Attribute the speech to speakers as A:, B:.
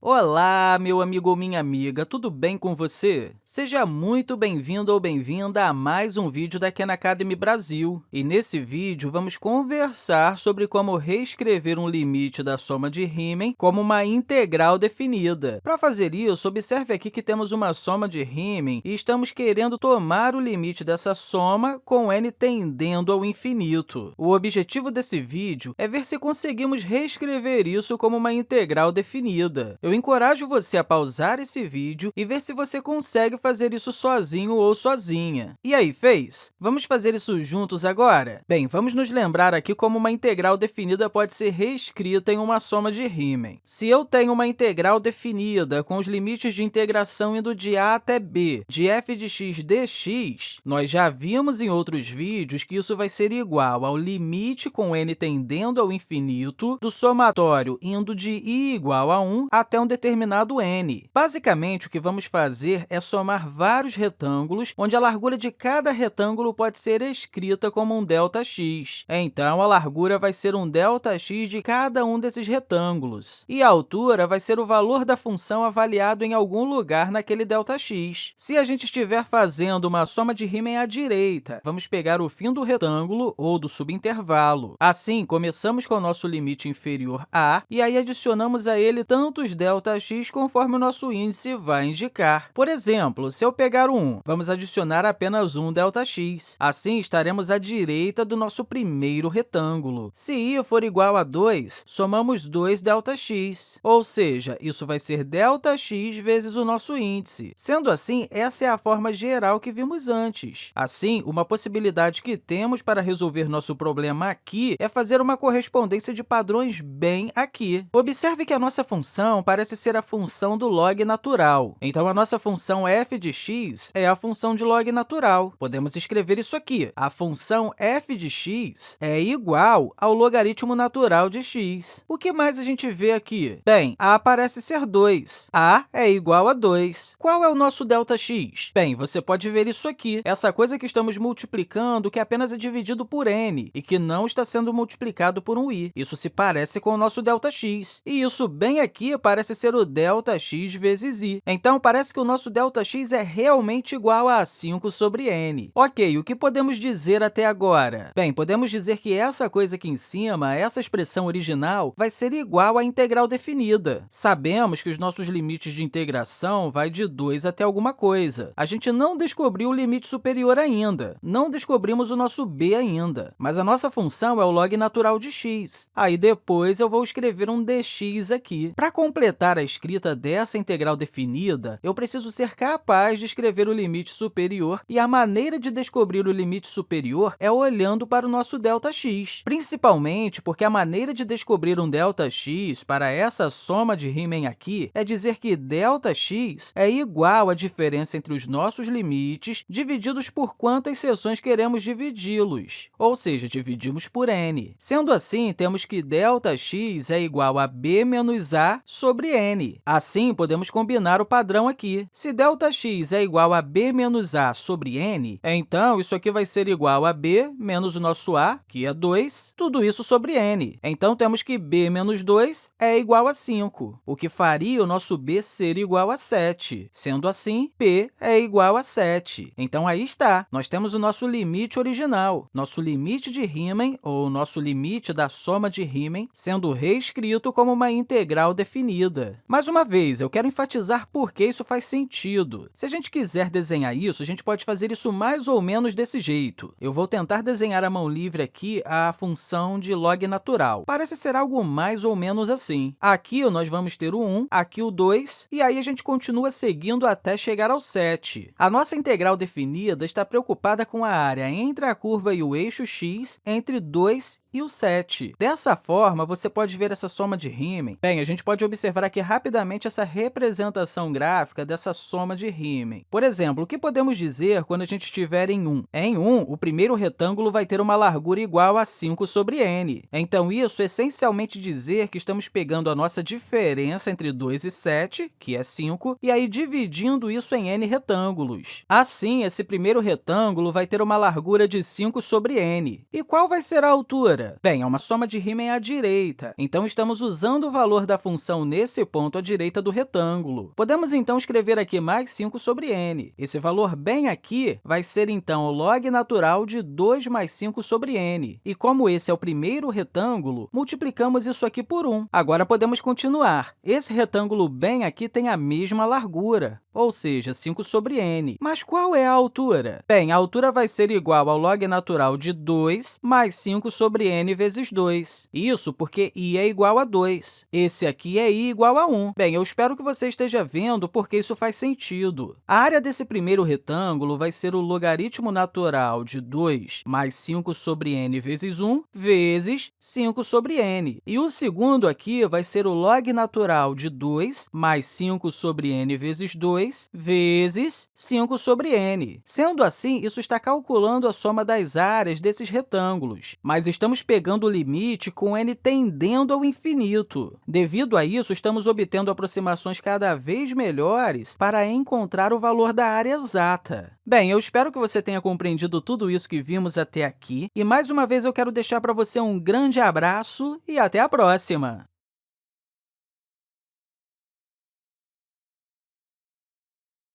A: Olá, meu amigo ou minha amiga, tudo bem com você? Seja muito bem-vindo ou bem-vinda a mais um vídeo da Khan Academy Brasil. E nesse vídeo, vamos conversar sobre como reescrever um limite da soma de Riemann como uma integral definida. Para fazer isso, observe aqui que temos uma soma de Riemann e estamos querendo tomar o limite dessa soma com n tendendo ao infinito. O objetivo desse vídeo é ver se conseguimos reescrever isso como uma integral definida. Eu encorajo você a pausar esse vídeo e ver se você consegue fazer isso sozinho ou sozinha. E aí, fez? Vamos fazer isso juntos agora? Bem, vamos nos lembrar aqui como uma integral definida pode ser reescrita em uma soma de Riemann. Se eu tenho uma integral definida com os limites de integração indo de a até b de f de x dx, nós já vimos em outros vídeos que isso vai ser igual ao limite com n tendendo ao infinito do somatório indo de i igual a 1 até um determinado n. Basicamente, o que vamos fazer é somar vários retângulos, onde a largura de cada retângulo pode ser escrita como um delta-x. Então, a largura vai ser um delta-x de cada um desses retângulos. E a altura vai ser o valor da função avaliado em algum lugar naquele delta-x. Se a gente estiver fazendo uma soma de Riemann à direita, vamos pegar o fim do retângulo ou do subintervalo. Assim, começamos com o nosso limite inferior a, e aí adicionamos a ele tantos Δx ΔX conforme o nosso índice vai indicar. Por exemplo, se eu pegar o 1, vamos adicionar apenas um ΔX. Assim, estaremos à direita do nosso primeiro retângulo. Se i for igual a 2, somamos 2 ΔX, ou seja, isso vai ser ΔX vezes o nosso índice. Sendo assim, essa é a forma geral que vimos antes. Assim, uma possibilidade que temos para resolver nosso problema aqui é fazer uma correspondência de padrões bem aqui. Observe que a nossa função parece ser a função do log natural. Então, a nossa função f de x é a função de log natural. Podemos escrever isso aqui. A função f de x é igual ao logaritmo natural de x. O que mais a gente vê aqui? Bem, a parece ser 2. a é igual a 2. Qual é o nosso ΔX? Bem, você pode ver isso aqui. Essa coisa que estamos multiplicando que apenas é dividido por n e que não está sendo multiplicado por um i. Isso se parece com o nosso ΔX. E isso bem aqui parece parece ser o ΔX vezes i. Então, parece que o nosso ΔX é realmente igual a 5 sobre n. Ok, o que podemos dizer até agora? Bem, podemos dizer que essa coisa aqui em cima, essa expressão original, vai ser igual à integral definida. Sabemos que os nossos limites de integração vai de 2 até alguma coisa. A gente não descobriu o limite superior ainda, não descobrimos o nosso b ainda, mas a nossa função é o log natural de x. Aí, depois, eu vou escrever um dx aqui. Para completar completar a escrita dessa integral definida, eu preciso ser capaz de escrever o limite superior, e a maneira de descobrir o limite superior é olhando para o nosso ΔX, principalmente porque a maneira de descobrir um ΔX para essa soma de Riemann aqui é dizer que ΔX é igual à diferença entre os nossos limites divididos por quantas seções queremos dividi-los, ou seja, dividimos por n. Sendo assim, temos que ΔX é igual a b menos a sobre n. Assim, podemos combinar o padrão aqui. Se ΔX é igual a b menos a sobre n, então isso aqui vai ser igual a b menos o nosso a, que é 2, tudo isso sobre n. Então, temos que b menos 2 é igual a 5, o que faria o nosso b ser igual a 7. Sendo assim, p é igual a 7. Então, aí está, nós temos o nosso limite original, nosso limite de Riemann, ou nosso limite da soma de Riemann, sendo reescrito como uma integral definida Mais uma vez, eu quero enfatizar por que isso faz sentido. Se a gente quiser desenhar isso, a gente pode fazer isso mais ou menos desse jeito. Eu vou tentar desenhar à mão livre aqui a função de log natural. Parece ser algo mais ou menos assim. Aqui nós vamos ter o 1, aqui o 2, e aí a gente continua seguindo até chegar ao 7. A nossa integral definida está preocupada com a área entre a curva e o eixo x entre 2 e o 7. Dessa forma, você pode ver essa soma de Riemann. Bem, a gente pode observar aqui rapidamente essa representação gráfica dessa soma de Riemann. Por exemplo, o que podemos dizer quando a gente estiver em 1? Em 1, o primeiro retângulo vai ter uma largura igual a 5 sobre n. Então, isso essencialmente dizer que estamos pegando a nossa diferença entre 2 e 7, que é 5, e aí dividindo isso em n retângulos. Assim, esse primeiro retângulo vai ter uma largura de 5 sobre n. E qual vai ser a altura? Bem, é uma soma de Riemann à direita, então estamos usando o valor da função nesse ponto à direita do retângulo. Podemos, então, escrever aqui mais 5 sobre n. Esse valor bem aqui vai ser, então, o log natural de 2 mais 5 sobre n. E como esse é o primeiro retângulo, multiplicamos isso aqui por 1. Agora, podemos continuar. Esse retângulo bem aqui tem a mesma largura, ou seja, 5 sobre n. Mas qual é a altura? Bem, a altura vai ser igual ao log natural de 2 mais 5 sobre n vezes 2. Isso porque i é igual a 2. Esse aqui é i igual a 1. Bem, eu espero que você esteja vendo porque isso faz sentido. A área desse primeiro retângulo vai ser o logaritmo natural de 2 mais 5 sobre n vezes 1 vezes 5 sobre n. E o segundo aqui vai ser o log natural de 2 mais 5 sobre n vezes 2 vezes 5 sobre n. Sendo assim, isso está calculando a soma das áreas desses retângulos, mas estamos pegando o limite com n tendendo ao infinito. Devido a isso, estamos obtendo aproximações cada vez melhores para encontrar o valor da área exata. Bem, eu espero que você tenha compreendido tudo isso que vimos até aqui, e mais uma vez eu quero deixar para você um grande abraço e até a próxima!